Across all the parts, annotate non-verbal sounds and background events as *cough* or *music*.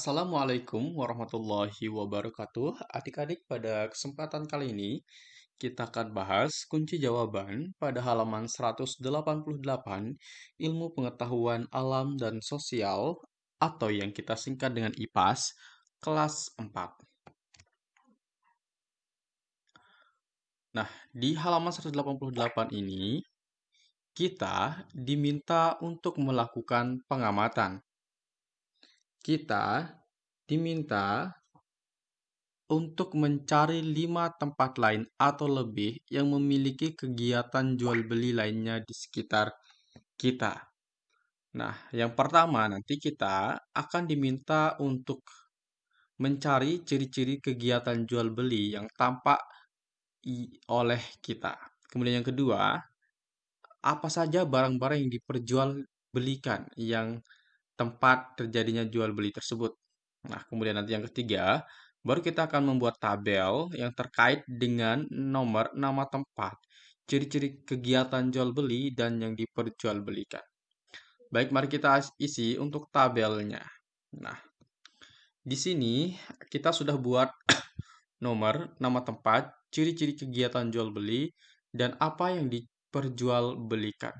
Assalamualaikum warahmatullahi wabarakatuh. Adik-adik, pada kesempatan kali ini kita akan bahas kunci jawaban pada halaman 188 Ilmu Pengetahuan Alam dan Sosial atau yang kita singkat dengan IPAS kelas 4. Nah, di halaman 188 ini kita diminta untuk melakukan pengamatan kita diminta untuk mencari lima tempat lain atau lebih yang memiliki kegiatan jual beli lainnya di sekitar kita. Nah, yang pertama nanti kita akan diminta untuk mencari ciri-ciri kegiatan jual beli yang tampak oleh kita. Kemudian yang kedua, apa saja barang-barang yang diperjualbelikan yang tempat terjadinya jual beli tersebut. Nah, kemudian nanti yang ketiga, baru kita akan membuat tabel yang terkait dengan nomor nama tempat, ciri-ciri kegiatan jual beli, dan yang diperjualbelikan. Baik, mari kita isi untuk tabelnya. Nah, di sini kita sudah buat *coughs* nomor, nama tempat, ciri-ciri kegiatan jual beli, dan apa yang diperjualbelikan.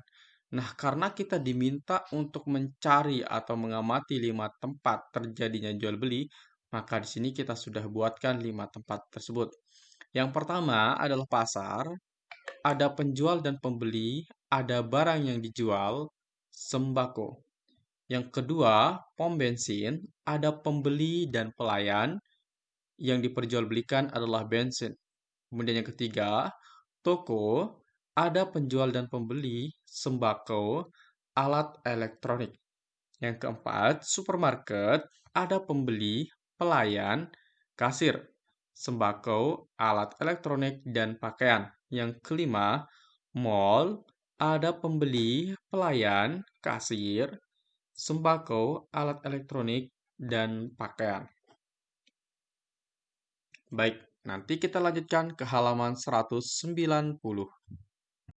Nah, karena kita diminta untuk mencari atau mengamati lima tempat terjadinya jual beli, maka di sini kita sudah buatkan lima tempat tersebut. Yang pertama adalah pasar, ada penjual dan pembeli, ada barang yang dijual, sembako. Yang kedua, pom bensin, ada pembeli dan pelayan, yang diperjualbelikan adalah bensin. Kemudian yang ketiga, toko, ada penjual dan pembeli, sembako, alat elektronik. Yang keempat, supermarket, ada pembeli, pelayan, kasir, sembako, alat elektronik, dan pakaian. Yang kelima, mall, ada pembeli, pelayan, kasir, sembako, alat elektronik, dan pakaian. Baik, nanti kita lanjutkan ke halaman 190.